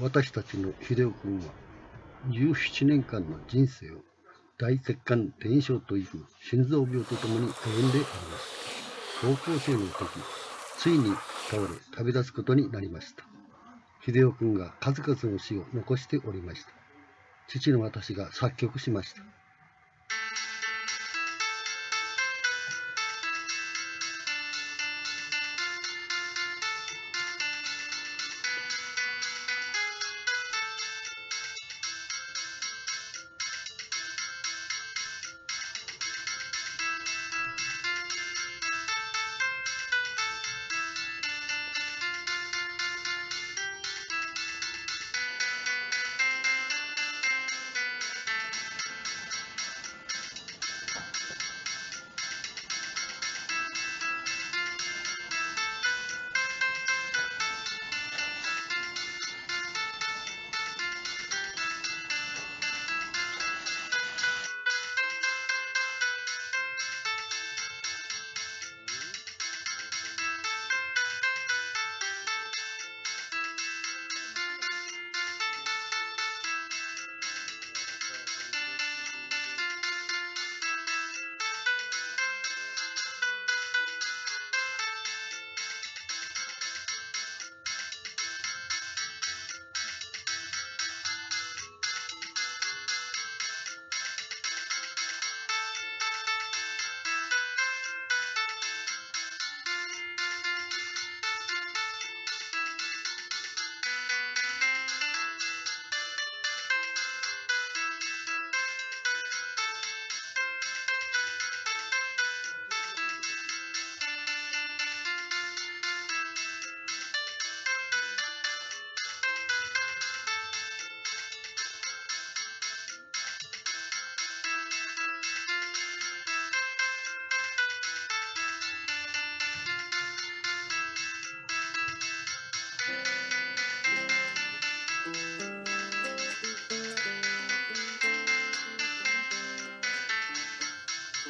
私たちの秀夫君は17年間の人生を大血管転移症という心臓病とともに歩んでおります。高校生の時、ついに倒れ旅立つことになりました。秀夫君が数々の詩を残しておりました。父の私が作曲しました。